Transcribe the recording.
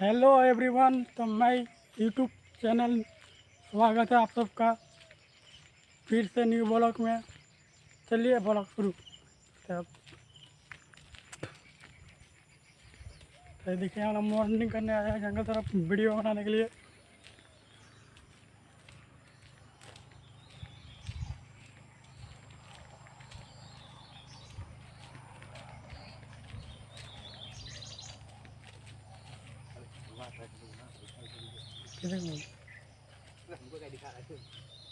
Hello everyone तो मैं YouTube channel स्वागत है आप सबका। फिर से न्यू ब्लॉग में। चलिए ब्लॉग शुरू तब तो देखिए हम मॉर्निंग करने हैं जंगल तरफ़ वीडियो बनाने के लिए। Kenapa? Kenapa? Kenapa? Kenapa? Kenapa? Kenapa?